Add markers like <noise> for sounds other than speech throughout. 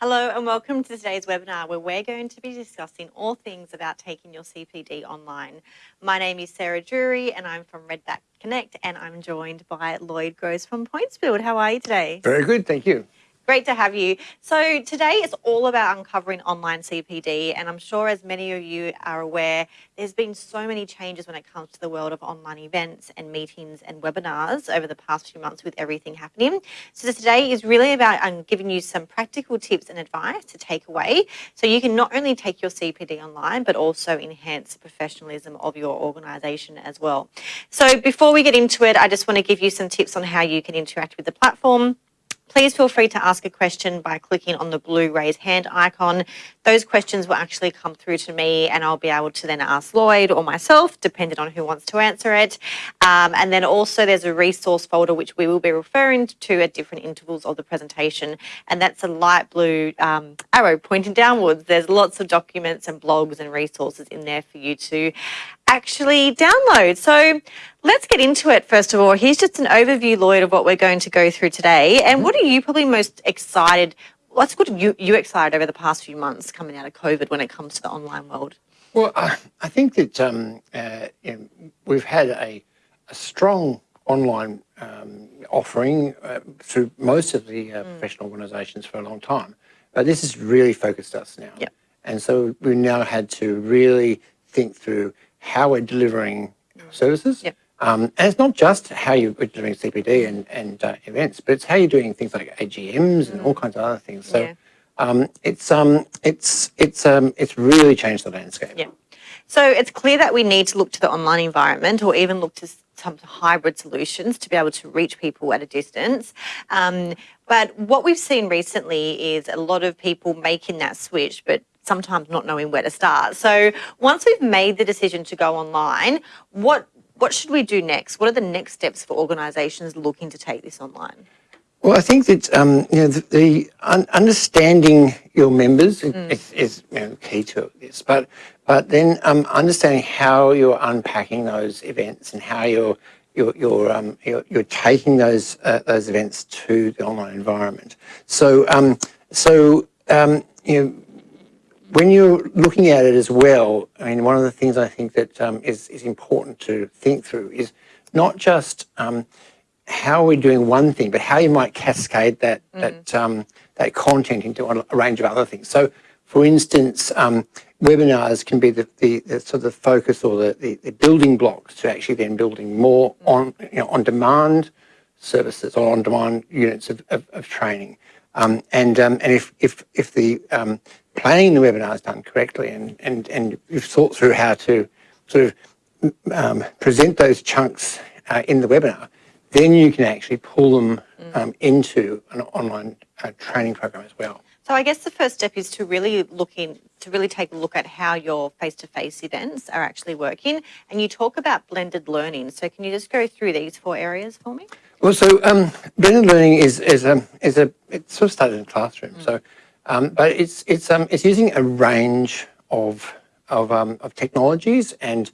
Hello and welcome to today's webinar where we're going to be discussing all things about taking your CPD online. My name is Sarah Drury and I'm from Redback Connect and I'm joined by Lloyd Gross from Pointsfield. How are you today? Very good, thank you. Great to have you. So today is all about uncovering online CPD and I'm sure as many of you are aware, there's been so many changes when it comes to the world of online events and meetings and webinars over the past few months with everything happening. So today is really about um, giving you some practical tips and advice to take away so you can not only take your CPD online but also enhance the professionalism of your organisation as well. So before we get into it, I just want to give you some tips on how you can interact with the platform Please feel free to ask a question by clicking on the blue raise hand icon. Those questions will actually come through to me and I'll be able to then ask Lloyd or myself, depending on who wants to answer it. Um, and then also there's a resource folder which we will be referring to at different intervals of the presentation. And that's a light blue um, arrow pointing downwards. There's lots of documents and blogs and resources in there for you to actually download. So let's get into it first of all. Here's just an overview, Lloyd, of what we're going to go through today. And what are you probably most excited, what's got you, you excited over the past few months coming out of COVID when it comes to the online world? Well, I, I think that um, uh, you know, we've had a, a strong online um, offering uh, through most of the uh, mm. professional organisations for a long time. But this has really focused us now. Yep. And so we now had to really think through how we're delivering services. Yep. Um, and it's not just how you're delivering CPD and, and uh, events, but it's how you're doing things like AGMs and all kinds of other things. So Yeah. um, it's um, it's it's um, it's really changed the landscape. Yeah. So it's clear that we need to look to the online environment or even look to some hybrid solutions to be able to reach people at a distance. Um, but what we've seen recently is a lot of people making that switch, but sometimes not knowing where to start. So once we've made the decision to go online, what what should we do next? What are the next steps for organisations looking to take this online? Well, I think that um, you know the, the un understanding your members mm. is, is you know, key to this, but but then um, understanding how you're unpacking those events and how you're you're you're, um, you're, you're taking those uh, those events to the online environment. So um, so um, you know when you're looking at it as well, I mean, one of the things I think that um, is is, important to think through is not just um, how we're doing one thing, but how you might cascade that mm. that um, that content into a range of other things. So, for instance, um, webinars can be the, the, the, sort of focus or the, the, the, building blocks to actually then building more mm. on you know on demand services or on demand units of, of, of training. Um, and um, and if if if the um, planning the webinar is done correctly and, and, and you've thought through how to sort of um, present those chunks uh, in the webinar, then you can actually pull them mm. um, into an online uh, training program as well. So I guess the first step is to really look in, to really take a look at how your face-to-face -face events are actually working. And you talk about blended learning. So can you just go through these four areas for me? Well, so um, blended learning is is a is a it sort of started in the classroom. Mm. So um, but it's it's um, it's using a range of of, um, of technologies and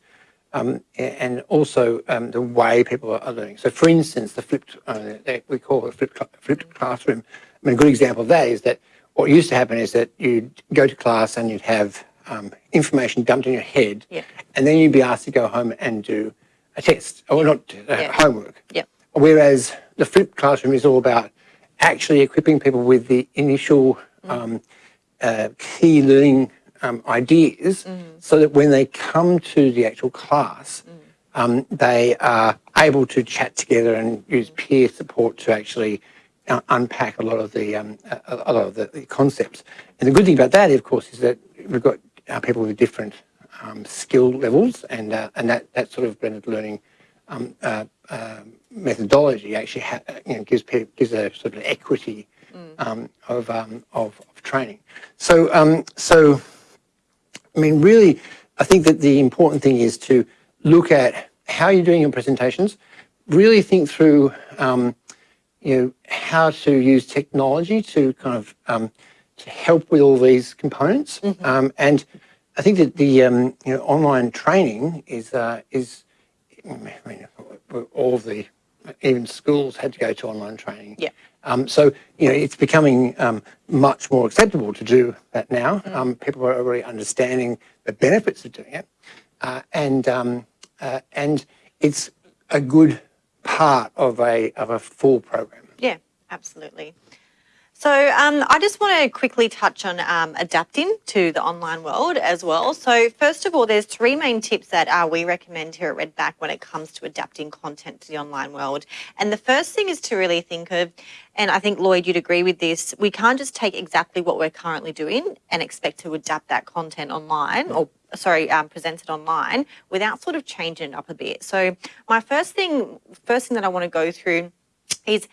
um, and also um, the way people are learning. So, for instance, the flipped uh, we call it flipped, flipped classroom. I mean, a good example of that is that what used to happen is that you'd go to class and you'd have um, information dumped in your head, yeah. and then you'd be asked to go home and do a test or not uh, yeah. homework. Yeah. Whereas the flipped classroom is all about actually equipping people with the initial um, uh, key learning um, ideas mm. so that when they come to the actual class, mm. um, they are able to chat together and use peer support to actually uh, unpack a lot of the um, a, a, lot of the, the, concepts. And the good thing about that, of course, is that we've got uh, people with different um, skill levels, and uh, and that that sort of blended learning um, uh, uh, methodology actually you know, gives gives a sort of equity mm. um, of, um, of, of, training. So, um, so, I mean, really, I think that the important thing is to look at how you're doing your presentations, really think through, um, you know, how to use technology to kind of um, to help with all these components. Mm -hmm. and I think that the you know, online training is, uh, is I mean, all of the even schools had to go to online training. Yeah. Um, so you know it's becoming um, much more acceptable to do that now. Um, people are already understanding the benefits of doing it, uh, and um, uh, and it's a good part of a of a full program. Yeah, absolutely. So um, I just want to quickly touch on um, adapting to the online world as well. So first of all, there's three main tips that uh, we recommend here at Redback when it comes to adapting content to the online world. And the first thing is to really think of, and I think Lloyd, you'd agree with this, we can't just take exactly what we're currently doing and expect to adapt that content online or sorry, um, presented online without sort of changing it up a bit. So my first thing, first thing that I want to go through is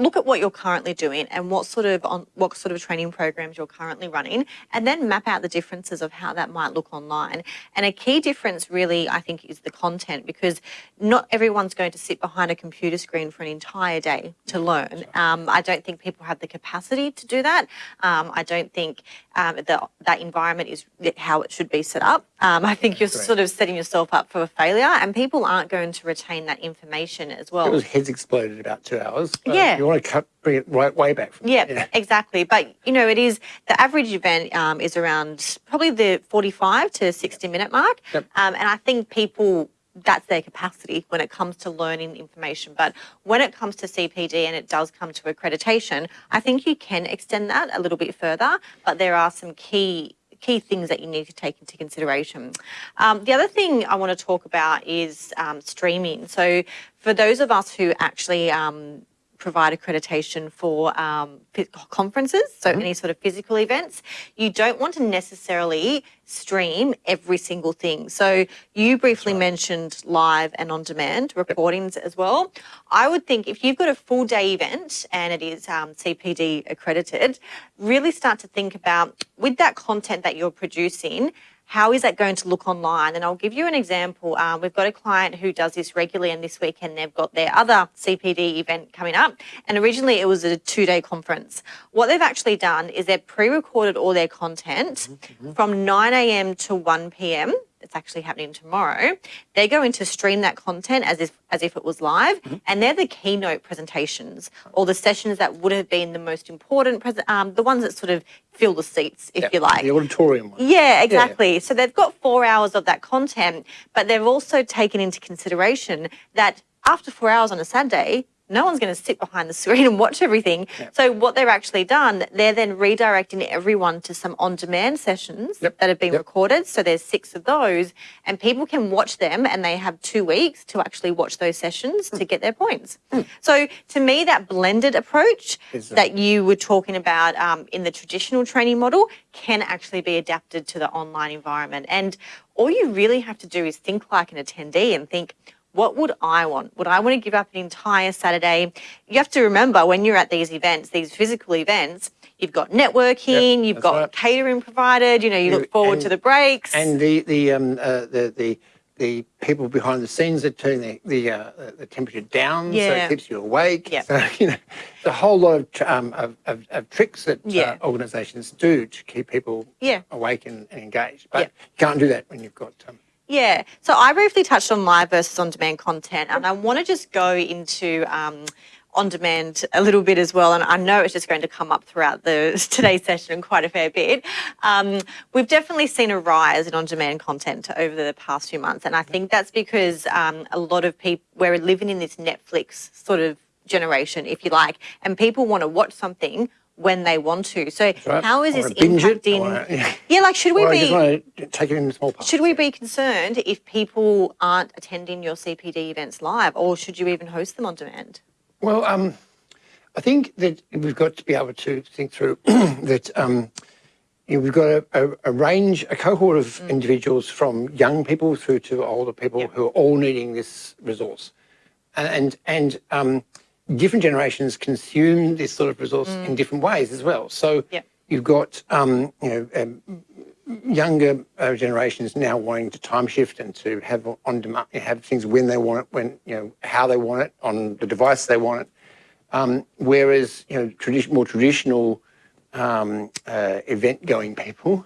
look at what you're currently doing and what sort of on what sort of training programs you're currently running and then map out the differences of how that might look online. And a key difference really i think is the content because not everyone's going to sit behind a computer screen for an entire day to learn. Um, i don't think people have the capacity to do that. Um, i don't think um, the, that environment is how it should be set up. Um, i think you're sort of setting yourself up for a failure and people aren't going to retain that information as well. It was heads exploded about two hours. Yeah. Want to cut, bring it right way back. From Yeah, exactly. But you know, it is the average event um, is around probably the forty-five to sixty minute mark, Yep. um, and I think people that's their capacity when it comes to learning information. But when it comes to CPD and it does come to accreditation, I think you can extend that a little bit further. But there are some key key things that you need to take into consideration. Um, the other thing I want to talk about is um, streaming. So for those of us who actually um, provide accreditation for um, conferences, so any sort of physical events, you don't want to necessarily stream every single thing. So you briefly mentioned live and on demand recordings as well. I would think if you've got a full day event and it is um, CPD accredited, really start to think about with that content that you're producing, how is that going to look online? And I'll give you an example. Um, we've got a client who does this regularly, and this weekend they've got their other CPD event coming up. And originally it was a two day conference. What they've actually done is they've pre recorded all their content from 9 a.m. to 1 p.m. It's actually happening tomorrow. They're going to stream that content as if as if it was live, and they're the keynote presentations or the sessions that would have been the most important, um, the ones that sort of fill the seats, if Yeah, you like. The auditorium one. Yeah, exactly. So they've got four hours of that content, but they've also taken into consideration that after four hours on a Saturday, no one's going to sit behind the screen and watch everything. So what they've actually done, they're then redirecting everyone to some on-demand sessions Yep. that have been Yep. recorded. So there's six of those, and people can watch them, and they have two weeks to actually watch those sessions Hmm. to get their points. So to me, that blended approach uh, that you were talking about um, in the traditional training model can actually be adapted to the online environment. And all you really have to do is think like an attendee and think, what would I want? Would I want to give up an entire Saturday? You have to remember when you're at these events, these physical events, you've got networking, you've got right. catering provided, you know, you You- look forward to the breaks. And the the um uh, the the the people behind the scenes that turn the the, uh, the temperature down so it keeps you awake. Yeah. So <laughs> you know, there's a whole lot of tr- um, of, of, of tricks that Yeah. uh, organisations do to keep people Yeah. awake and, and engaged. But Yeah. you can't do that when you've got um, Yeah. So I briefly touched on live versus on demand content, and I want to just go into um, on demand a little bit as well. And I know it's just going to come up throughout the <laughs> today's session quite a fair bit. Um, we've definitely seen a rise in on demand content over the past few months, and I think that's because um, a lot of people we're living in this Netflix sort of generation, if you like, and people want to watch something when they want to. So right. how is this wanna it, I impacting? wanna- yeah. yeah, like should we or be? just want to take it in small parts. Should we be concerned if people aren't attending your CPD events live, or should you even host them on demand? Well, um, I think that we've got to be able to think through <clears throat> that um, you know, we've got a, a, a range, a cohort of individuals from young people through to older people who are all needing this resource. And, and um, different generations consume this sort of resource in different ways as well. So Yep. you've got um, you know, um, younger uh, generations now wanting to time shift and to have on demand, have things when they want it, when you know how they want it on the device they want it. Um, whereas you know tradi- more traditional um, uh, event-going people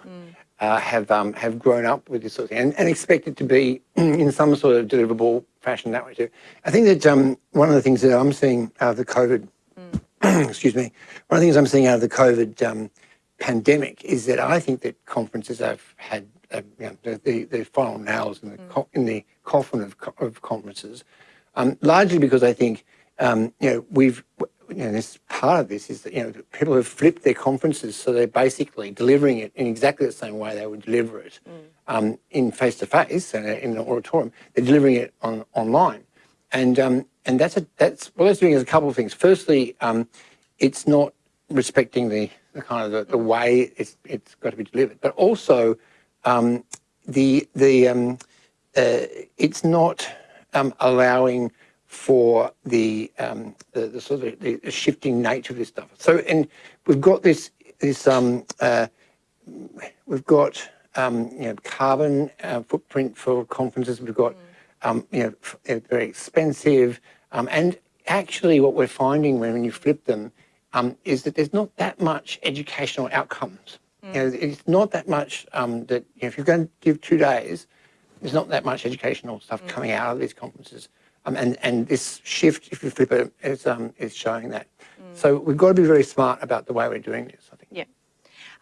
uh, have um, have grown up with this sort of thing and, and expect it to be <clears throat> in some sort of deliverable fashion that way too. I think that um, one of the things that I'm seeing out of the COVID, mm. <clears throat> excuse me, one of the things I'm seeing out of the COVID um, pandemic is that I think that conferences have had uh, you know, the, the, the, final nails in the, mm. in the coffin of, of conferences, um, largely because I think um, you know we've you know, this part of this is that you know people have flipped their conferences, so they're basically delivering it in exactly the same way they would deliver it mm. Um, in face to face and in an auditorium. They're delivering it on online, and um, and that's a that's what it's doing is a couple of things. Firstly, um, it's not respecting the, the kind of the, the, way it's it's got to be delivered, but also um, the the um, uh, it's not um, allowing for the, um, the, the, sort of the shifting nature of this stuff. So, and we've got this this um, uh, we've got um, you know carbon uh, footprint for conferences. We've got mm. um, you know very expensive, um, and actually what we're finding when, when you flip them um, is that there's not that much educational outcomes. Mm. You know, it's not that much um, that you know, if you're going to give two days, there's not that much educational stuff mm. coming out of these conferences. Um, and, and this shift, if you flip it, is, um, is showing that. Mm. So we've got to be very smart about the way we're doing this, I think. Yeah.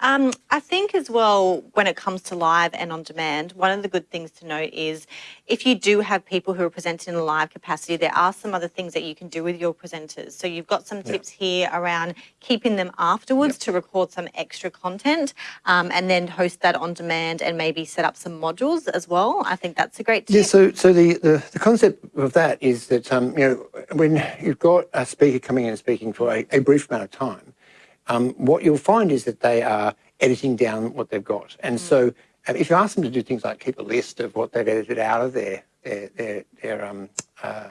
Um, I think as well, when it comes to live and on demand, one of the good things to note is if you do have people who are presenting in a live capacity, there are some other things that you can do with your presenters. So you've got some tips here around keeping them afterwards yep. to record some extra content um, and then host that on demand and maybe set up some modules as well. I think that's a great tip. Yeah, so, so the, the, the concept of that is that, um, you know, when you've got a speaker coming in and speaking for a, a brief amount of time, um, what you'll find is that they are editing down what they've got. And mm. so um, if you ask them to do things like keep a list of what they've edited out of their their their, their um uh,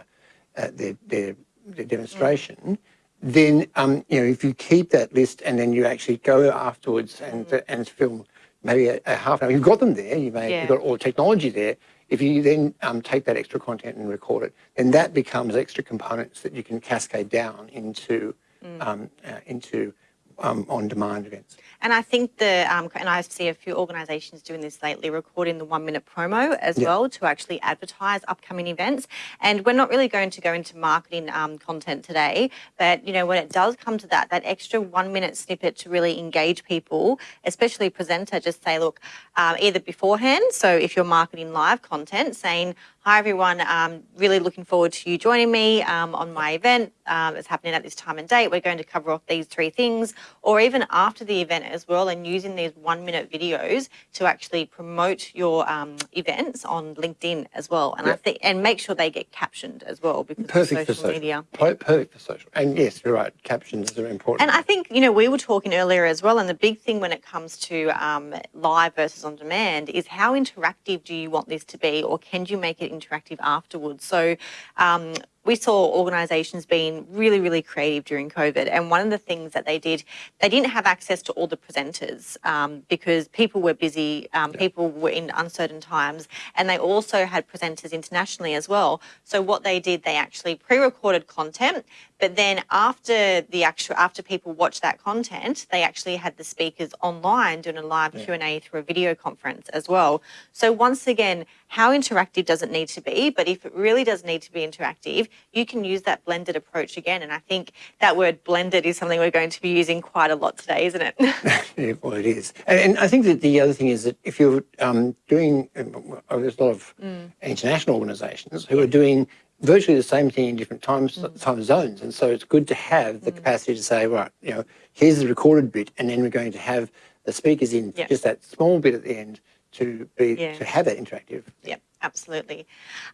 uh, their, their, their demonstration, mm. then um, you know if you keep that list and then you actually go afterwards and mm. and film maybe a, a, half an hour, you've got them there, you may yeah. you've got all the technology there. If you then um, take that extra content and record it, then that becomes extra components that you can cascade down into mm. um, uh, into um, on-demand events. And I think the, um, and I see a few organisations doing this lately, recording the one-minute promo as yep. well to actually advertise upcoming events. And we're not really going to go into marketing um, content today, but you know when it does come to that, that extra one-minute snippet to really engage people, especially presenter, just say, look, um, either beforehand, so if you're marketing live content, saying, Hi everyone, um, really looking forward to you joining me um, on my event. Um, it's happening at this time and date. We're going to cover off these three things, or even after the event as well, and using these one minute videos to actually promote your um, events on LinkedIn as well. And I think, and make sure they get captioned as well because perfect social, for social media. Perfect for social. And yes, you're right. Captions are important. And I think you know we were talking earlier as well, and the big thing when it comes to um, live versus on demand is how interactive do you want this to be, or can you make it interactive afterwards. So um, we saw organisations being really, really creative during COVID. And one of the things that they did, they didn't have access to all the presenters um, because people were busy, um, yeah. people were in uncertain times, and they also had presenters internationally as well. So what they did, they actually pre-recorded content, but then after the actual, after people watched that content, they actually had the speakers online doing a live yeah. Q&A through a video conference as well. So once again, how interactive does it need to be? But if it really does need to be interactive, you can use that blended approach again. And I think that word blended is something we're going to be using quite a lot today, isn't it? <laughs> yeah, well, it is. And, I think that the other thing is that if you're um, doing, uh, there's a lot of mm. international organisations who are doing virtually the same thing in different times, mm. time zones. And so it's good to have the mm. capacity to say, right, you know, here's the recorded bit, and then we're going to have the speakers in yep. just that small bit at the end to be yeah. to have that interactive. Yeah, absolutely.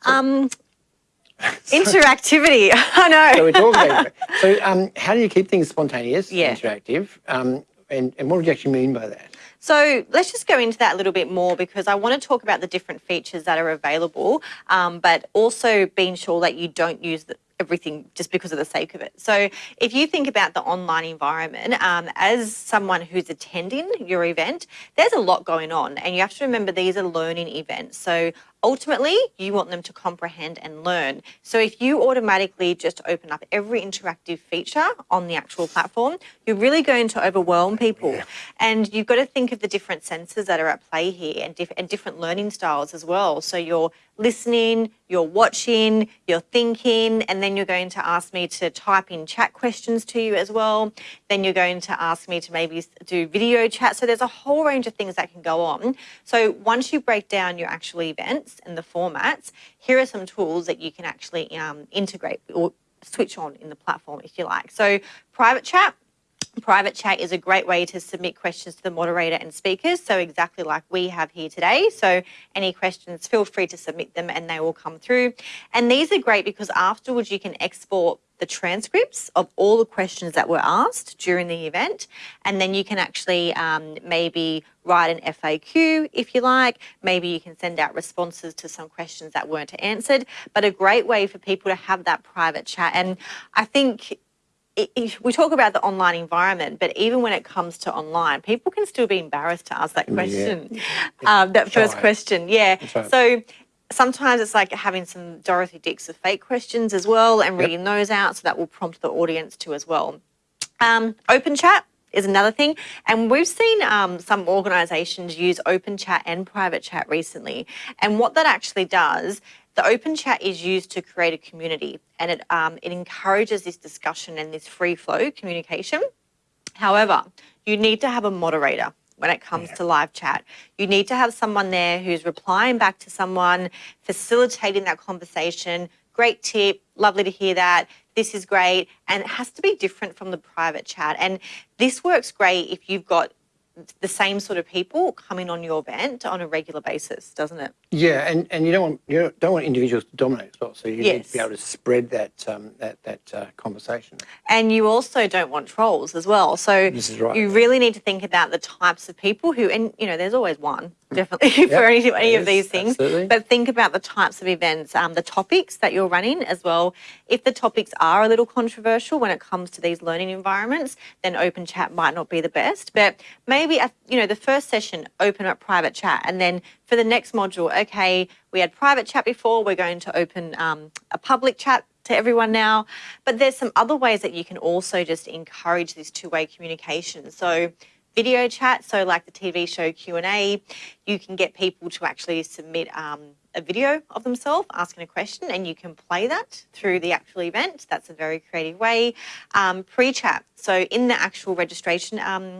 So, um, <laughs> interactivity, <laughs> I know. So we're talking about <laughs> So um, how do you keep things spontaneous, yeah. interactive, um, and, and what do you actually mean by that? So let's just go into that a little bit more because I want to talk about the different features that are available, um, but also being sure that you don't use the, everything just because of the sake of it. So if you think about the online environment, um, as someone who's attending your event, there's a lot going on and you have to remember these are learning events. So ultimately you want them to comprehend and learn. So if you automatically just open up every interactive feature on the actual platform, you're really going to overwhelm people. Yeah. And you've got to think of the different senses that are at play here and, diff and different learning styles as well. So you're listening, you're watching, you're thinking, and then you're going to ask me to type in chat questions to you as well. Then you're going to ask me to maybe do video chat. So there's a whole range of things that can go on. So once you break down your actual events and the formats, here are some tools that you can actually um, integrate or switch on in the platform if you like. So private chat, Private chat is a great way to submit questions to the moderator and speakers, so exactly like we have here today. So any questions, feel free to submit them and they will come through. And these are great because afterwards you can export the transcripts of all the questions that were asked during the event. And then you can actually um, maybe write an FAQ if you like. Maybe you can send out responses to some questions that weren't answered. But a great way for people to have that private chat. And I think we talk about the online environment, but even when it comes to online, people can still be embarrassed to ask that question, yeah. um, that first question. Yeah. Right. So sometimes it's like having some Dorothy Dix of fake questions as well and reading yep. those out. So that will prompt the audience to as well. Um, open chat is another thing. And we've seen um, some organisations use open chat and private chat recently. And what that actually does the open chat is used to create a community and it, um, it encourages this discussion and this free flow communication. However, you need to have a moderator when it comes yeah. to live chat. You need to have someone there who's replying back to someone, facilitating that conversation. Great tip, lovely to hear that. This is great. And it has to be different from the private chat. And this works great if you've got the same sort of people coming on your event on a regular basis, doesn't it? Yeah, and, and you don't want you don't want individuals to dominate as well. So you yes. need to be able to spread that um, that that uh, conversation. And you also don't want trolls as well. So this is right. you really need to think about the types of people who, and you know, there's always one definitely <laughs> yep, for any, any of these things. Absolutely. But think about the types of events, um, the topics that you're running as well. If the topics are a little controversial when it comes to these learning environments, then open chat might not be the best. But maybe, you know, the first session, open up private chat. And then for the next module, okay, we had private chat before, we're going to open um, a public chat to everyone now. But there's some other ways that you can also just encourage this two-way communication. So video chat, so like the TV show Q&A, you can get people to actually submit um, a video of themselves asking a question and you can play that through the actual event. That's a very creative way. Um, Pre-chat, so in the actual registration um,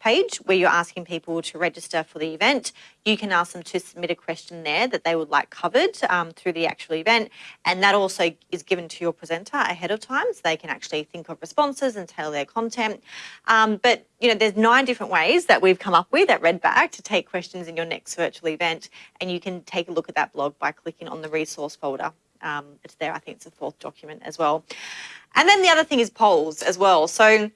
page where you're asking people to register for the event. You can ask them to submit a question there that they would like covered um, through the actual event. And that also is given to your presenter ahead of time so they can actually think of responses and tailor their content. Um, but, you know, there's nine different ways that we've come up with at Redback to take questions in your next virtual event. And you can take a look at that blog by clicking on the resource folder. Um, it's there, I think it's the fourth document as well. And then the other thing is polls as well. So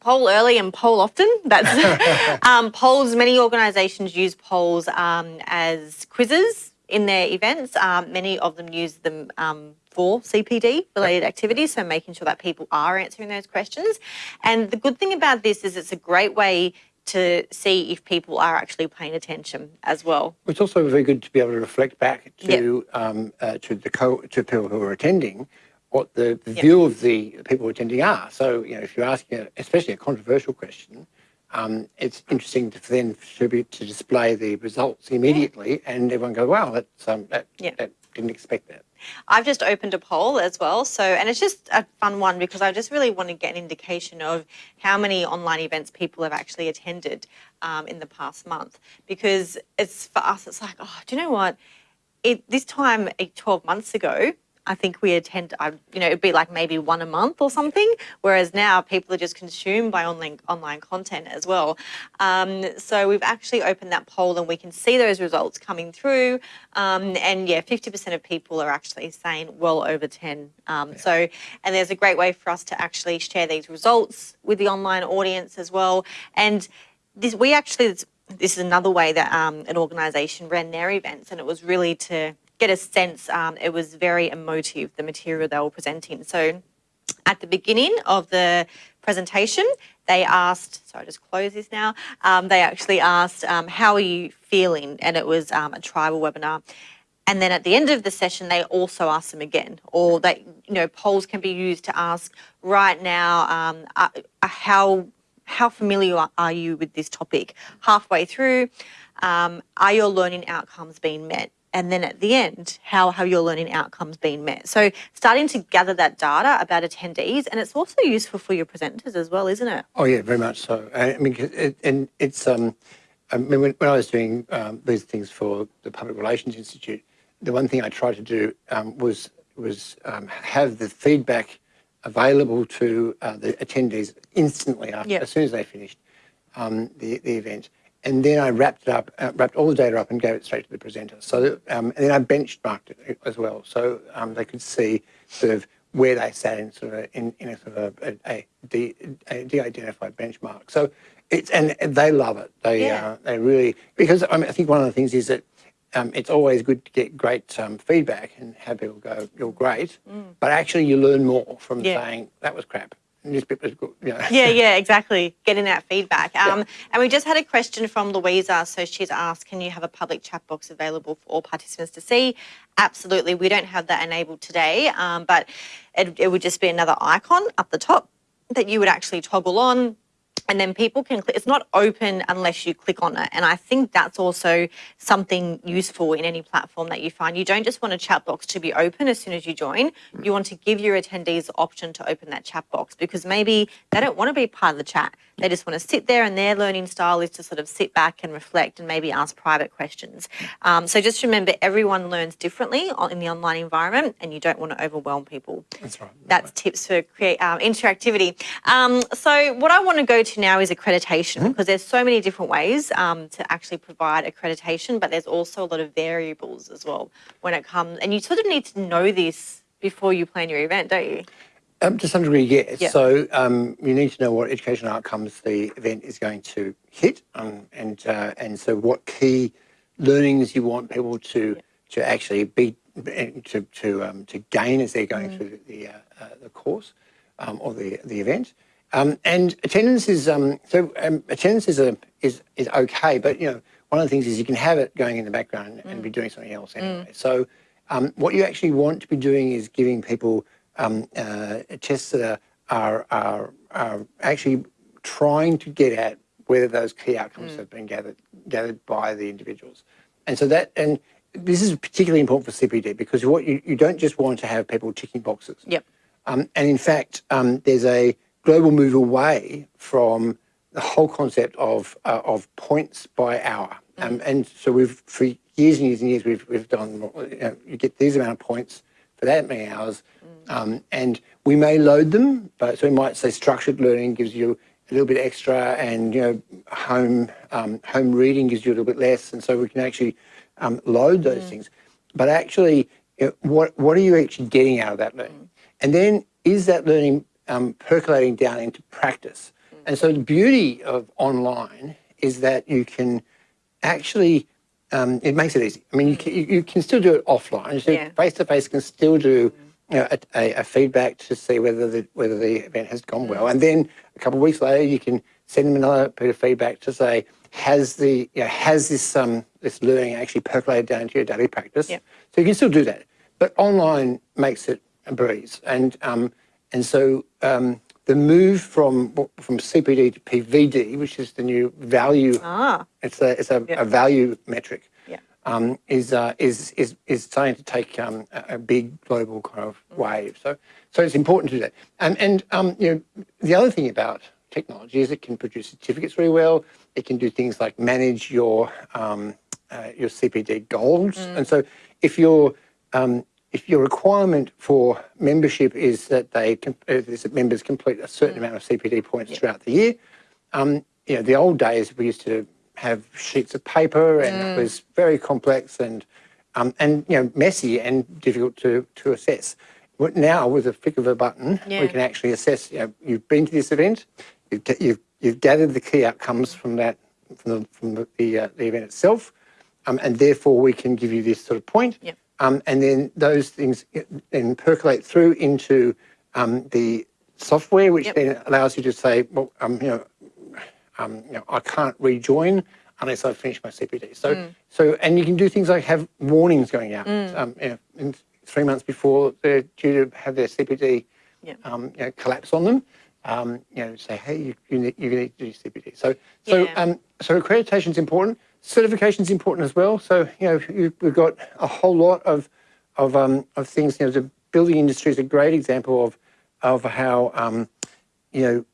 poll early and poll often. That's <laughs> um, polls. Many organisations use polls um, as quizzes in their events. Um, many of them use them um, for CPD related activities, so making sure that people are answering those questions. And the good thing about this is it's a great way to see if people are actually paying attention as well. It's also very good to be able to reflect back to yep. um, uh, to the co to people who are attending what the, the yep. view of the people attending are. So, you know, if you're asking, a, especially a controversial question, um, it's interesting to then to, be, to display the results immediately, and everyone go, "Wow, that's um, that, that didn't expect that." I've just opened a poll as well, so and it's just a fun one because I just really want to get an indication of how many online events people have actually attended um, in the past month. Because it's for us, it's like, oh, do you know what? It, this time, 12 months ago, I think we attend, I, you know, it'd be like maybe one a month or something, whereas now people are just consumed by online online content as well. Um, so we've actually opened that poll and we can see those results coming through. Um, and yeah, 50% of people are actually saying well over 10. Um, yeah. So, and there's a great way for us to actually share these results with the online audience as well. And this, we actually, this is another way that um, an organisation ran their events and it was really to get a sense, um, it was very emotive, the material they were presenting. So at the beginning of the presentation, they asked, sorry, I just close this now, um, they actually asked, um, how are you feeling? And it was um, a tribal webinar. and then at the end of the session they also ask them again or that you know polls can be used to ask right now um, uh, uh, how how familiar are- are you with this topic halfway through um, are your learning outcomes being met and then at the end how have your learning outcomes been met so starting to gather that data about attendees and it's also useful for your presenters as well isn't it Oh yeah, very much so. I mean, it, and it's um, I mean, when, when I was doing um, these things for the Public Relations Institute, the one thing I tried to do um, was was um, have the feedback available to uh, the attendees instantly after, Yep. as soon as they finished um, the the event, and then I wrapped it up, uh, wrapped all the data up, and gave it straight to the presenter. So, um, and then I benchmarked it as well, so um, they could see sort of where they sat in sort of a, in, in a sort of a, a, de, a de-identified benchmark. So it's and they love it. They Yeah. uh, they really because I, mean, I think one of the things is that. Um, it's always good to get great um, feedback and have people go, "You're great," but actually you learn more from Mm. Yeah. saying that was crap. And this bit was good. You know. yeah, <laughs> yeah, exactly. Getting that feedback. Um, And we just had a question from Louisa. So she's asked, can you have a public chat box available for all participants to see? Absolutely. We don't have that enabled today, um, but it, it would just be another icon up the top that you would actually toggle on. And then people can click. It's not open unless you click on it. And I think that's also something useful in any platform that you find. You don't just want a chat box to be open as soon as you join. You want to give your attendees the option to open that chat box because maybe they don't want to be part of the chat. They just want to sit there, and their learning style is to sort of sit back and reflect and maybe ask private questions. Um, so just remember, everyone learns differently in the online environment, and you don't want to overwhelm people. That's right. That's tips for create um, interactivity. Um, so what I want to go to now is accreditation because there's so many different ways um, to actually provide accreditation, but there's also a lot of variables as well when it comes. And you sort of need to know this before you plan your event, don't you? Um, to some degree, yes. Yeah. So um, you need to know what educational outcomes the event is going to hit, um, and uh, and so what key learnings you want people to to actually be to to um, to gain as they're going through the uh, uh, the course um, or the the event. Um, and attendance is um, so um, attendance is a is is okay, but you know one of the things is you can have it going in the background and be doing something else anyway. So um, what you actually want to be doing is giving people um, uh, tests that are, are, are, are actually trying to get at whether those key outcomes have been gathered gathered by the individuals. And so that and this is particularly important for CPD because what you, you don't just want to have people ticking boxes. Yep. Um, and in fact, um, there's a global move away from the whole concept of uh, of points by hour. Um, and so we've for years and years and years we've we've done you, know, you get these amount of points for that many hours, um, and we may load them. But so we might say structured learning gives you a little bit extra, and you know home um, home reading gives you a little bit less, and so we can actually um, load those things. But actually, you know, what what are you actually getting out of that learning? And then is that learning um, percolating down into practice? And so the beauty of online is that you can actually um, it makes it easy. I mean, you can, you can still do it offline. So Yeah. face to face can still do you know, a, a, a feedback to see whether the whether the event has gone well, and then a couple of weeks later you can send them another bit of feedback to say has the you know, has this um this learning actually percolated down into your daily practice. Yep. So you can still do that, but online makes it a breeze, and um and so um the move from from CPD to PVD, which is the new value Ah, it's a it's a, Yeah. a value metric. Yeah. Um, is uh, is is is starting to take um, a, big global kind of wave. So so it's important to do that. And and um, you know the other thing about technology is it can produce certificates really well. It can do things like manage your um, uh, your CPD goals. And so if you're um, if your requirement for membership is that they uh, is that members complete a certain amount of CPD points throughout the year, um, you know, the old days we used to have sheets of paper and it was very complex and um, and you know messy and difficult to to assess. But now with a flick of a button, Yeah. we can actually assess. You know, you've been to this event, you've you've, you've gathered the key outcomes from that from the from the the, uh, the event itself, um, and therefore we can give you this sort of point. Yep. Um, and then those things then percolate through into um, the software, which Yep. then allows you to say, well, um, you know, um, you know, I can't rejoin. unless I finish my CPD. So, so and you can do things like have warnings going out. Um, you know, in three months before they're due to have their CPD Yeah. um, you know, collapse on them. Um, you know, say, hey, you, you, need, you need to do CPD. So, so, Yeah. um, so accreditation is important. Certification is important as well. So, you know, we've got a whole lot of of um, of things. You know, the building industry is a great example of of how um, you know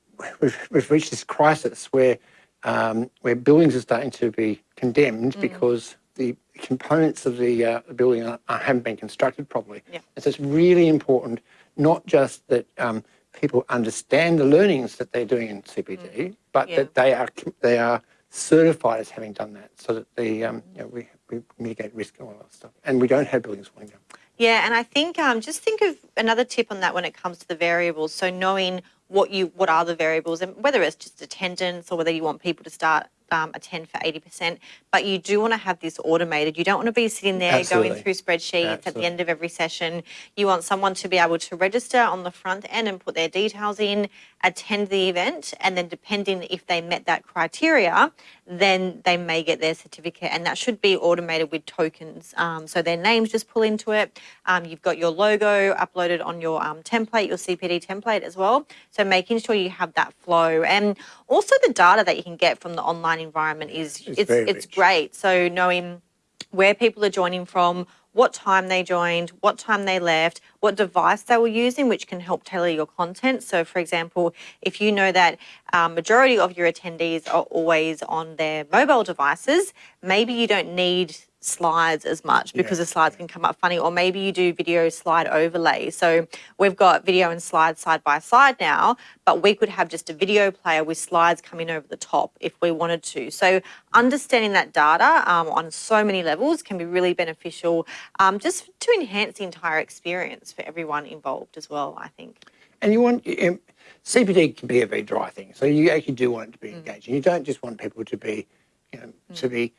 we've, we've reached this crisis where um, where buildings are starting to be condemned because the components of the, uh, building are, are, haven't been constructed properly. Yeah. And so it's really important not just that um, people understand the learnings that they're doing in CPD, but Yeah. that they are they are certified as having done that, so that the um, you know, we, we mitigate risk and all that stuff, and we don't have buildings falling down. Yeah, and I think um, just think of another tip on that when it comes to the variables. So knowing what you what are the variables, and whether it's just attendance or whether you want people to start um, attend for eighty percent, but you do want to have this automated. You don't want to be sitting there Absolutely. going through spreadsheets at the end of every session. You want someone to be able to register on the front end and put their details in, attend the event, and then depending if they met that criteria, then they may get their certificate, and that should be automated with tokens. Um, so their names just pull into it. Um, you've got your logo uploaded on your um, template, your CPD template as well. So making sure you have that flow, and also the data that you can get from the online environment is It's it's it's great. So knowing where people are joining from, what time they joined, what time they left, what device they were using, which can help tailor your content. So, for example, if you know that um, majority of your attendees are always on their mobile devices, maybe you don't need slides as much because Yeah. the slides can come up funny, or maybe you do video slide overlay. So we've got video and slides side by side now, but we could have just a video player with slides coming over the top if we wanted to. So understanding that data um, on so many levels can be really beneficial um, just to enhance the entire experience for everyone involved as well, I think. And you want um, CPD can be a very dry thing, so you actually do want it to be Mm. engaging. You don't just want people to be, you know, to be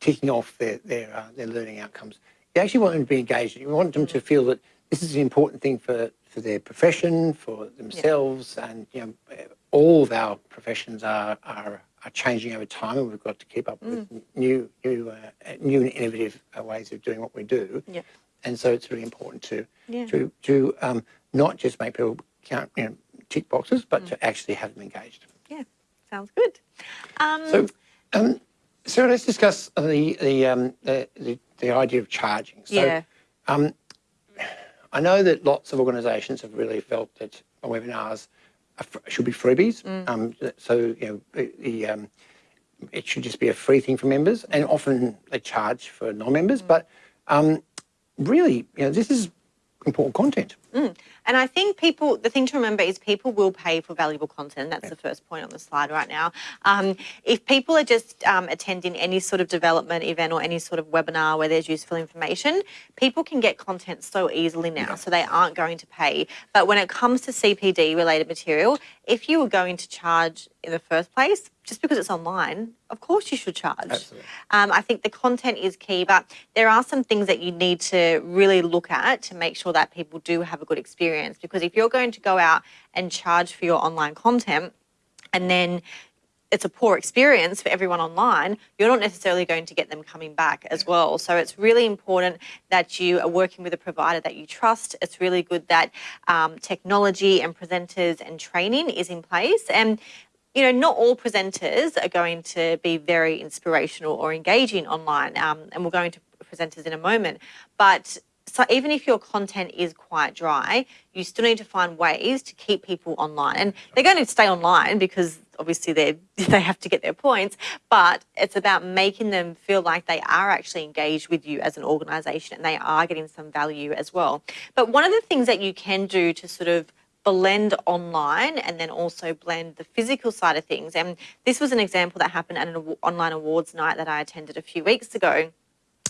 ticking off their their uh, their learning outcomes. You actually want them to be engaged. You want them to feel that this is an important thing for for their profession, for themselves, and you know, all of our professions are are are changing over time, and we've got to keep up with Mm. new new uh, new and innovative uh, ways of doing what we do. Yeah. And so it's really important to Yeah. to to um, not just make people count, you know, tick boxes, but Mm. to actually have them engaged. Yeah, sounds good. Um, So, um, so let's discuss the the, um, the the the idea of charging. So, yeah. um, I know that lots of organisations have really felt that webinars should be freebies. Mm. Um, so you know the, the um, it should just be a free thing for members, and often they charge for non-members. Mm. But um, really, you know, this is important content. And I think people, the thing to remember is people will pay for valuable content. That's the first point on the slide right now. Um, if people are just um, attending any sort of development event or any sort of webinar where there's useful information, people can get content so easily now, so they aren't going to pay. But when it comes to CPD related material, if you were going to charge in the first place, just because it's online, of course you should charge. Absolutely. Um, I think the content is key, but there are some things that you need to really look at to make sure that people do have a good experience. Because if you're going to go out and charge for your online content and then it's a poor experience for everyone online, you're not necessarily going to get them coming back as well. So it's really important that you are working with a provider that you trust. It's really good that um, technology and presenters and training is in place. And you know, not all presenters are going to be very inspirational or engaging online, um, and we'll go into presenters in a moment. But so even if your content is quite dry, you still need to find ways to keep people online, and they're going to stay online because obviously they <laughs> they have to get their points. But it's about making them feel like they are actually engaged with you as an organisation, and they are getting some value as well. But one of the things that you can do to sort of blend online and then also blend the physical side of things. And this was an example that happened at an online awards night that I attended a few weeks ago.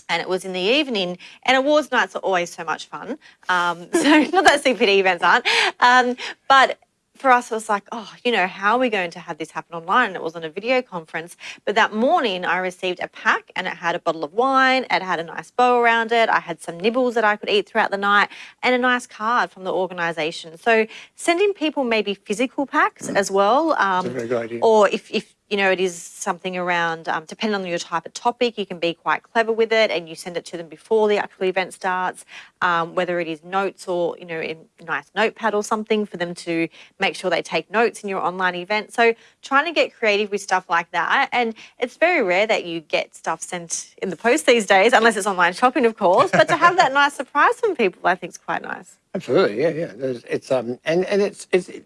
And it was in the evening, and awards nights are always so much fun. Um, <laughs> so, not that CPD events aren't, um, but for us, it was like, oh, you know, how are we going to have this happen online? And it was on a video conference. But that morning, I received a pack and it had a bottle of wine, it had a nice bow around it, I had some nibbles that I could eat throughout the night, and a nice card from the organisation. So, sending people maybe physical packs as well. Um, a very good idea. Or if, if you know, it is something around, um, depending on your type of topic, you can be quite clever with it and you send it to them before the actual event starts, um, whether it is notes or, you know, in a nice notepad or something for them to make sure they take notes in your online event. So trying to get creative with stuff like that. And it's very rare that you get stuff sent in the post these days, unless it's online shopping, of course, but to have that <laughs> nice surprise from people, I think is quite nice. Absolutely, yeah, yeah. There's, it's um, and and it's it's it,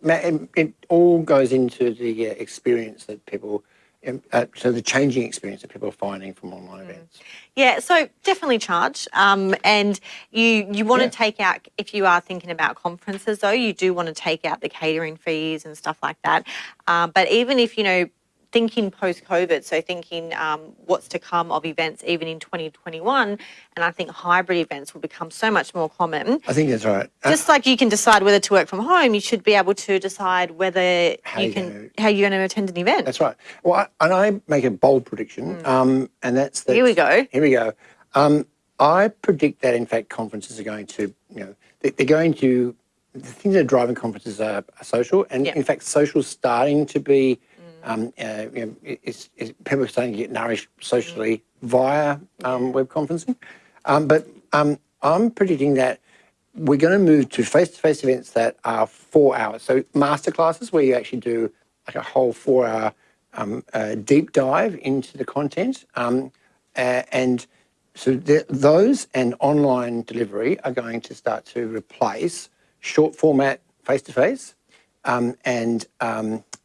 it all goes into the uh, experience that people, um, uh, so the changing experience that people are finding from online mm. events. Yeah, so definitely charge, um, and you you want yeah. to take out if you are thinking about conferences though, you do want to take out the catering fees and stuff like that. Um, but even if you know thinking post COVID, so thinking um, what's to come of events even in 2021, and I think hybrid events will become so much more common. I think that's right. Uh, Just uh, like you can decide whether to work from home, you should be able to decide whether how you can gonna, how you're going to attend an event. That's right. Well, I, and I make a bold prediction, mm. um, and that's that. Here we go. Here we go. Um, I predict that in fact conferences are going to, you know, they're going to the things that are driving conferences are, are social, and yep. in fact, social starting to be um, uh, you know, it's, it's, people are starting to get nourished socially via um, web conferencing. Um, but um, I'm predicting that we're going to move to face-to-face -face events that are four hours. So masterclasses where you actually do like a whole four-hour um, uh, deep dive into the content. Uh, and so those and online delivery are going to start to replace short format face-to-face -face, and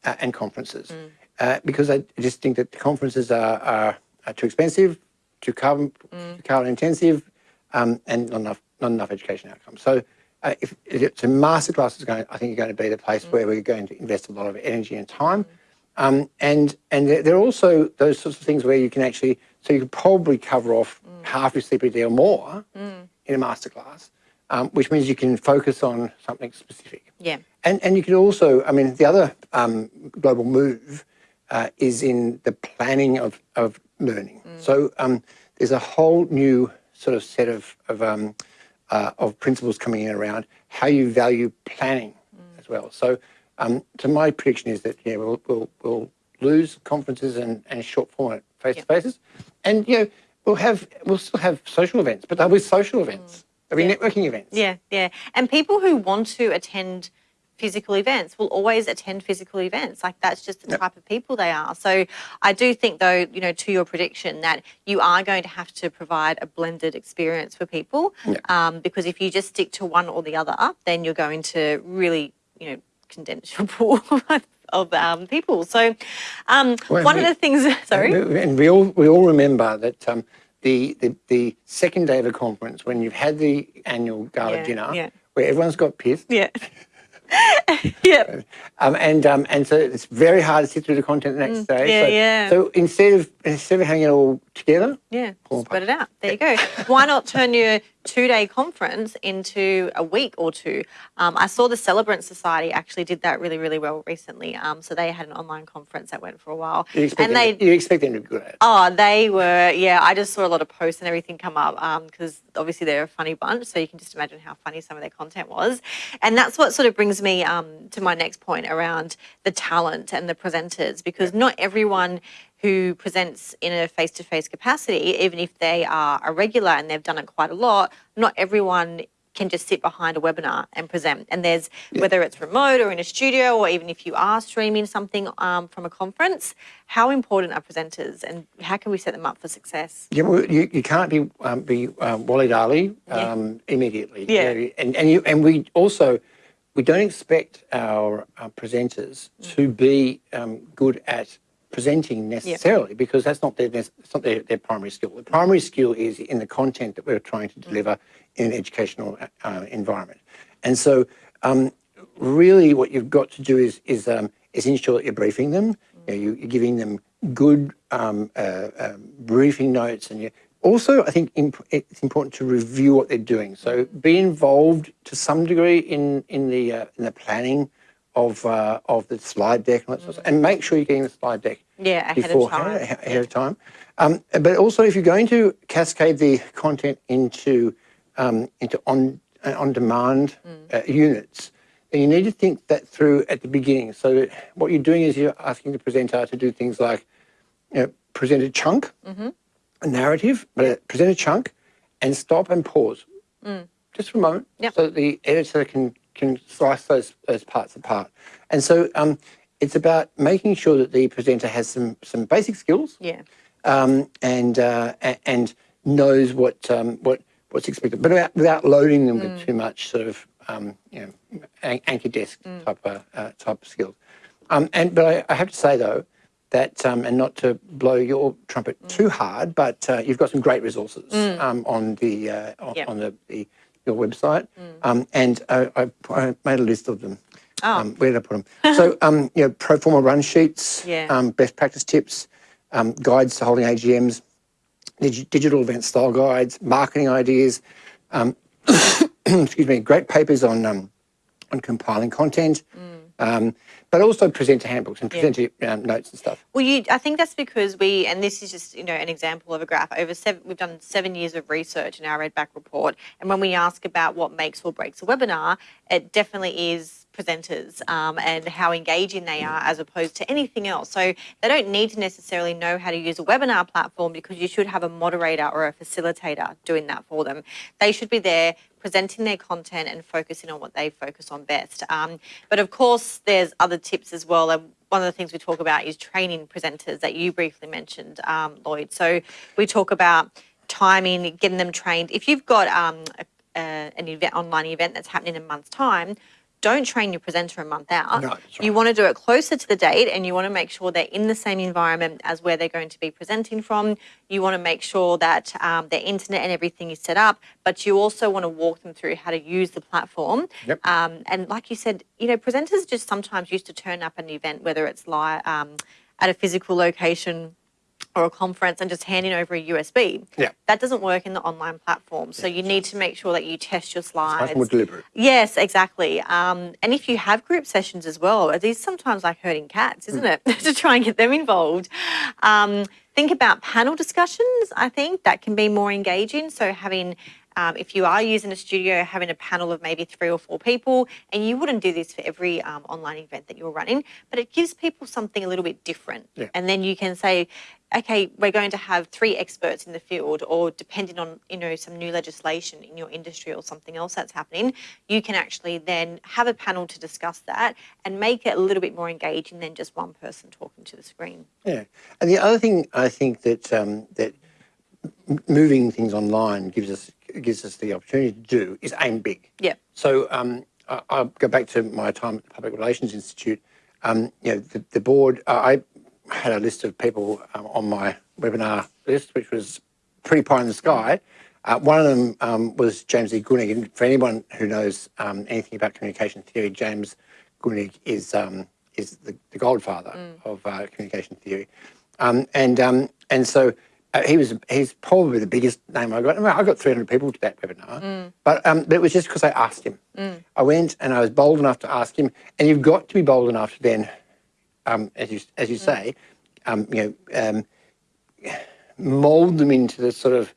uh, and conferences. Mm. Uh, because I just think that conferences are, are, are too expensive, too carbon, mm. carbon intensive, um, and not enough, not enough education outcomes. So uh, if, if so masterclass is going, I think, you're going to be the place mm. where we're going to invest a lot of energy and time. Mm. Um, and and there are also those sorts of things where you can actually, so you could probably cover off mm. half your CPD or more mm. in a masterclass, um, which means you can focus on something specific. Yeah. And, and you can also, I mean, the other um, global move uh, is in the planning of, of learning. Mm. So um, there's a whole new sort of set of, of, um, uh, of principles coming in around how you value planning mm. as well. So, um, so my prediction is that yeah, we'll, we'll, we'll lose conferences and, and short format face-to-faces. Yep. And, you know, we'll have, we'll still have social events, but they'll be social events. Mm. They'll be yeah. networking events. Yeah, yeah. And people who want to attend physical events will always attend physical events. Like that's just the yep. type of people they are. So I do think though, you know, to your prediction that you are going to have to provide a blended experience for people. Yep. Um, because if you just stick to one or the other, up, then you're going to really, you know, condense your <laughs> pool of um, people. So um, well, one we, of the things, <laughs> sorry. And we all, we all remember that um, the, the, the second day of a conference when you've had the annual gala yeah, dinner, yeah. where everyone's got pissed. Yeah. <laughs> yep. Um, and um, and so it's very hard to sit through the content the next mm, day. Yeah, so, yeah. So instead of instead of hanging it all together, yeah, spread it out. There you go. Why not turn your two-day conference into a week or two? Um, I saw the Celebrant Society actually did that really, really well recently. Um, so they had an online conference that went for a while, you and they you expect them to be good at it. Oh, they were. Yeah, I just saw a lot of posts and everything come up because um, obviously they're a funny bunch. So you can just imagine how funny some of their content was, and that's what sort of brings me um, to my next point around the talent and the presenters because not everyone who presents in a face-to-face capacity, even if they are a regular and they've done it quite a lot, not everyone can just sit behind a webinar and present. And there's, yeah. whether it's remote or in a studio, or even if you are streaming something um, from a conference, how important are presenters and how can we set them up for success? Yeah, well, you, you can't be, um, be um, Wally Dali um, yeah. immediately. Yeah. And, and, you, and we also, we don't expect our, our presenters mm. to be um, good at presenting necessarily yep. because that's not their that's not their, their primary skill. The primary skill is in the content that we're trying to deliver in an educational uh, environment. And so um, really what you've got to do is is, um, is ensure that you're briefing them, you know, you're giving them good um, uh, um, briefing notes and you also, I think imp it's important to review what they're doing. So be involved to some degree in in the uh, in the planning of uh, of the slide deck and, mm. and make sure you're getting the slide deck yeah, ahead of time. Ahead of time. Um, but also, if you're going to cascade the content into um, into on uh, on demand mm. uh, units, And you need to think that through at the beginning. So what you're doing is you're asking the presenter to do things like you know, present a chunk, a narrative, but present a chunk, and stop and pause, just for a moment, Yep. so that the editor can can slice those those parts apart. And so um, it's about making sure that the presenter has some some basic skills Yeah. um, and uh, and knows what um, what what's expected, but without, without loading them with too much sort of um, you know anchor desk type of uh, type of skills. Um, and but I, I have to say though that um, and not to blow your trumpet too hard, but uh, you've got some great resources um, on the uh, on, Yep. on the, the your website, um, and I, I, I made a list of them. Oh. Um, where did I put them? <laughs> so, um, you know, pro forma run sheets, Yeah. um, best practice tips, um, guides to holding AGMs, dig- digital event style guides, marketing ideas. Um, <coughs> excuse me, great papers on um, on compiling content, um, but also presenter handbooks and presenter um, notes and stuff. Well, you, I think that's because we, and this is just you know an example of a graph. Over seven, we've done seven years of research in our Redback report, and when we ask about what makes or breaks a webinar, it definitely is presenters um, and how engaging they are as opposed to anything else. So they don't need to necessarily know how to use a webinar platform because you should have a moderator or a facilitator doing that for them. They should be there presenting their content and focusing on what they focus on best. Um, but of course, there's other tips as well. And one of the things we talk about is training presenters that you briefly mentioned, um, Lloyd. So we talk about timing, getting them trained. If you've got um, a, a, an event, online event that's happening in a month's time, don't train your presenter a month out. No, You right. want to do it closer to the date and you want to make sure they're in the same environment as where they're going to be presenting from. You want to make sure that um, their internet and everything is set up, but you also want to walk them through how to use the platform. Yep. Um, and like you said, you know, presenters just sometimes used to turn up an event, whether it's live um, at a physical location or a conference and just handing over a USB. Yeah. That doesn't work in the online platform. So you need to make sure that you test your slides. Much more deliberate. Yes, exactly. Um, and if you have group sessions as well, it is sometimes like herding cats, isn't it? <laughs> to try and get them involved. Um, think about panel discussions. I think that can be more engaging. So having um, if you are using a studio, having a panel of maybe three or four people, and you wouldn't do this for every um, online event that you're running, but it gives people something a little bit different. Yeah. And then you can say, okay, we're going to have three experts in the field, or depending on you know some new legislation in your industry or something else that's happening, you can actually then have a panel to discuss that and make it a little bit more engaging than just one person talking to the screen. Yeah, and the other thing I think that um, that moving things online gives us gives us the opportunity to do is aim big. Yeah. So um, I, I'll go back to my time at the Public Relations Institute. Um, you know, the, the board. Uh, I had a list of people um, on my webinar list, which was pretty pie in the sky. Uh, one of them um, was James E. Grunig, and for anyone who knows um, anything about communication theory, James Grunig is um, is the, the godfather of uh, communication theory, um, and um, and so he was he's probably the biggest name I got. I, mean, I got 300 people to that webinar, but um, but it was just because I asked him. I went and I was bold enough to ask him, and you've got to be bold enough to then, um, as you as you say, um, you know, um, mold them into the sort of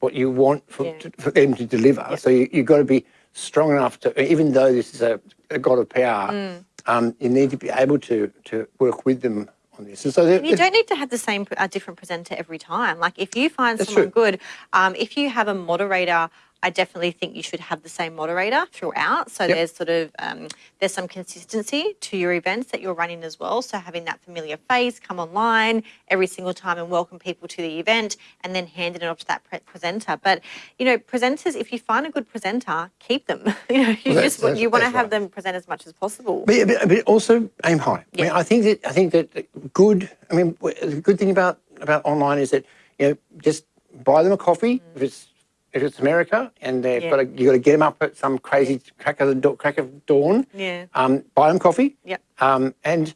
what you want for, Yeah. to, for them to deliver. So you, you've got to be strong enough to, even though this is a, a god of PR, Mm. um, you need to be able to to work with them on this. So there- You don't need to have the same a different presenter every time. Like if you find someone true. good, um, if you have a moderator, I definitely think you should have the same moderator throughout. So Yep. there's sort of um, there's some consistency to your events that you're running as well. So having that familiar face come online every single time and welcome people to the event, and then handing it off to that pre- presenter. But you know, presenters, if you find a good presenter, keep them. <laughs> you know, you Well, just that's- you want to have right. them present as much as possible. But, but, but also aim high. I mean, I think that I think that good. I mean, the good thing about about online is that you know just buy them a coffee if it's if it's America and they've Yeah. got to you got to get them up at some crazy crack of the crack of dawn. Yeah. Um, buy them coffee. Yep. Um, and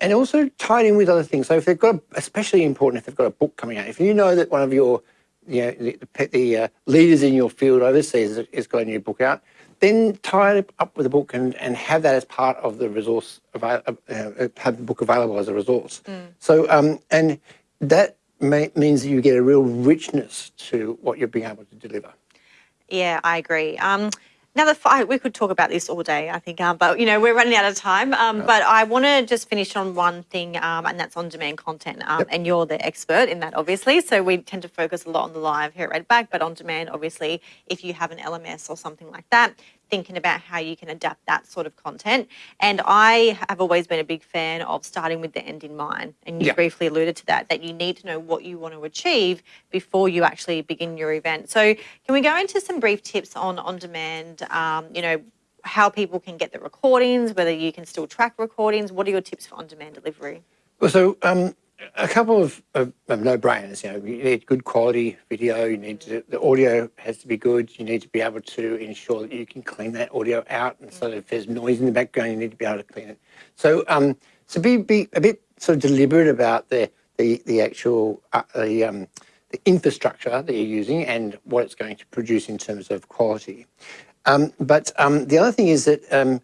and also tie it in with other things. So if they've got, a, especially important if they've got a book coming out. If you know that one of your, you know, the, the, the uh, leaders in your field overseas has, got a new book out, then tie it up with a book and, and have that as part of the resource, avail- uh, have the book available as a resource. So, um, and that means that you get a real richness to what you're being able to deliver. Yeah, I agree. Um, Now, the fi- we could talk about this all day, I think, um, but you know we're running out of time. Um, But I want to just finish on one thing, um, and that's on-demand content. Um, Yep. And you're the expert in that, obviously. So we tend to focus a lot on the live here at Redback, but on demand, obviously, if you have an LMS or something like that, thinking about how you can adapt that sort of content. And I have always been a big fan of starting with the end in mind. And you Yeah. briefly alluded to that, that you need to know what you want to achieve before you actually begin your event. So can we go into some brief tips on on demand? Um, you know, how people can get the recordings, whether you can still track recordings. What are your tips for on demand delivery? Well, so um, a couple of, of, of no-brainers. You know, you need good quality video. You need to, the audio has to be good. You need to be able to ensure that you can clean that audio out, and so if there's noise in the background, you need to be able to clean it. So, um, so be be a bit sort of deliberate about the the the actual uh, the um, the infrastructure that you're using and what it's going to produce in terms of quality. Um, but um, the other thing is that um,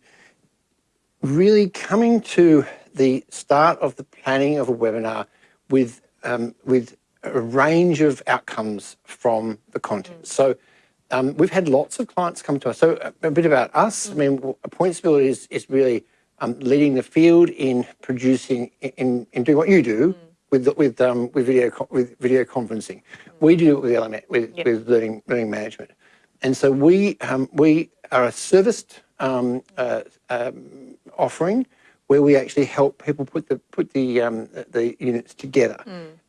really coming to the start of the planning of a webinar with um, with a range of outcomes from the content. So um, we've had lots of clients come to us. So a, a bit about us. I mean, PointsBuild is is really um, leading the field in producing in in doing what you do. With, with um, with video with video conferencing, we do it with element with, Yep. with learning learning management, and so we um, we are a serviced um, uh, um, offering where we actually help people put the put the um, the units together.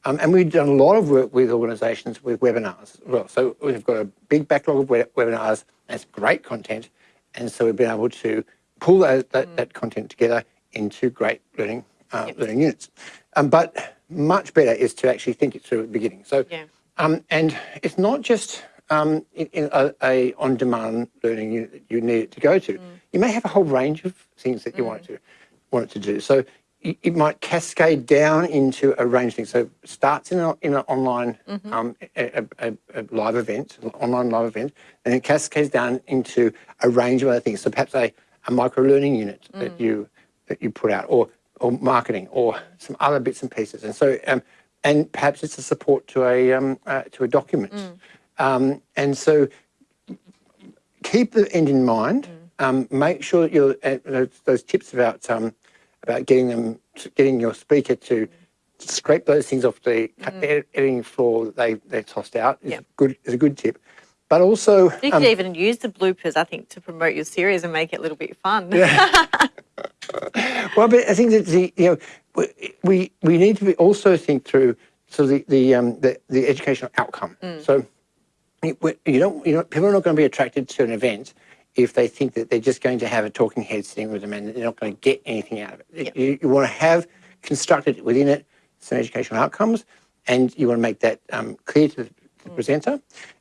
Um, and we've done a lot of work with organisations with webinars as well. So we've got a big backlog of we- webinars. That's great content, and so we've been able to pull that that, that content together into great learning uh, Yep. learning units. Um, but much better is to actually think it through at the beginning. So Yeah. um, and it's not just um, in, in a, a on-demand learning unit that you need it to go to. You may have a whole range of things that you want it to want it to do. So it might cascade down into a range of things. So it starts in, a, in an online um, a, a, a live event, online live event, and it cascades down into a range of other things. So perhaps a, a micro learning unit that you that you put out, or or marketing, or some other bits and pieces. And so um, and perhaps it's a support to a um, uh, to a document. Um, and so keep the end in mind. Um, make sure that you're uh, those, those tips about um, about getting them getting your speaker to scrape those things off the ed- editing floor that they they tossed out is Yep. good is a good tip. But also, You um, could even use the bloopers, I think, to promote your series and make it a little bit fun. <laughs> well, but I think that the you know we we, need to be also think through so the the um, the, the educational outcome. So you you don't you know people are not going to be attracted to an event if they think that they're just going to have a talking head sitting with them and they're not going to get anything out of it. Yep. You, you want to have constructed within it some educational outcomes, and you want to make that um, clear to the, the presenter,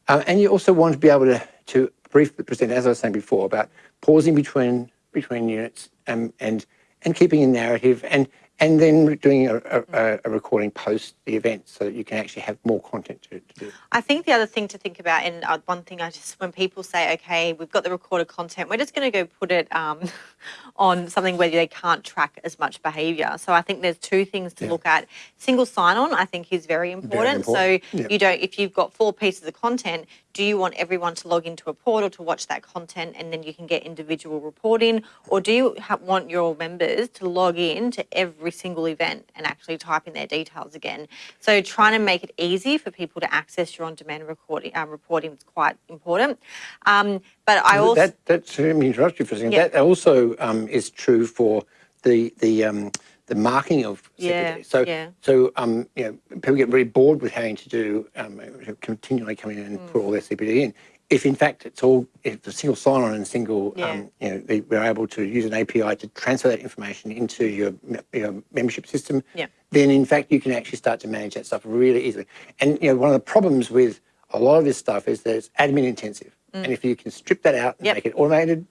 um, and you also want to be able to to brief the presenter, as I was saying before, about pausing between between units and and and keeping a narrative and and then doing a, a, a recording post the event so that you can actually have more content to, to do. I think the other thing to think about, and uh, one thing I just, when people say, okay, we've got the recorded content, we're just going to go put it um, <laughs> on something where they can't track as much behaviour. So I think there's two things to Yeah. look at. Single sign on, I think, is very important. important. So Yeah. you don't, if you've got four pieces of content, do you want everyone to log into a portal to watch that content and then you can get individual reporting? Or do you ha- want your members to log in to every single event and actually type in their details again? So trying to make it easy for people to access your on-demand recording um, reporting is quite important. Um, but I also that that's let me interrupt you for a second. Yeah. That also um, is true for the the um, the marking of. Yeah, So yeah. so um, you know people get very bored with having to do um, continually come in and Mm. put all their CPD in. If in fact it's all if it's a single sign-on and single Yeah. um, you know they, we're able to use an API to transfer that information into your your membership system, Yeah. then in fact you can actually start to manage that stuff really easily. And you know one of the problems with a lot of this stuff is that it's admin intensive, and if you can strip that out and Mm. Yep. make it automated,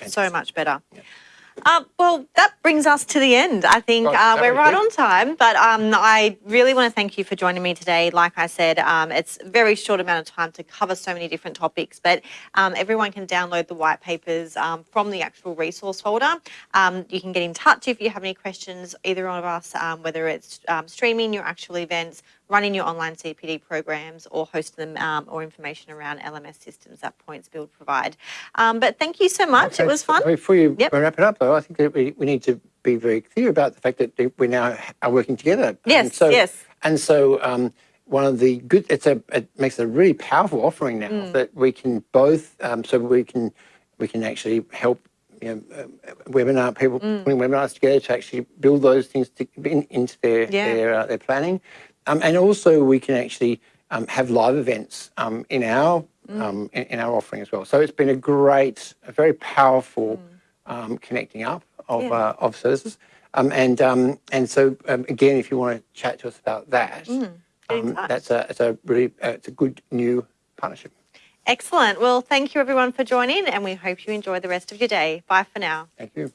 it's so much better. Uh, well, that brings us to the end. I think Right, uh, we're right on time, but um, I really want to thank you for joining me today. Like I said, um, it's a very short amount of time to cover so many different topics, but um, everyone can download the white papers um, from the actual resource folder. Um, you can get in touch if you have any questions, either of us, um, whether it's um, streaming your actual events, running your online CPD programs or hosting them um, or information around LMS systems that Points Build provide. Um, but thank you so much. it was fun. Before you Yep. wrap it up, though, I think that we, we need to be very clear about the fact that we now are working together. Yes, and so, yes. And so, um, one of the good it's a it makes a really powerful offering now Mm. that we can both um, so we can we can actually help you know uh, webinar people Mm. putting webinars together to actually build those things to, in, into their Yeah. their uh, their planning, um, and also we can actually um, have live events um, in our Mm. um, in, in our offering as well. So it's been a great, a very powerful um, connecting up of Mm. Yeah. uh, of services. Um, and um, and so um, again, if you want to chat to us about that, Mm. that's a it's a really uh, it's a good new partnership. Excellent. Well, thank you everyone for joining, and we hope you enjoy the rest of your day. Bye for now. Thank you.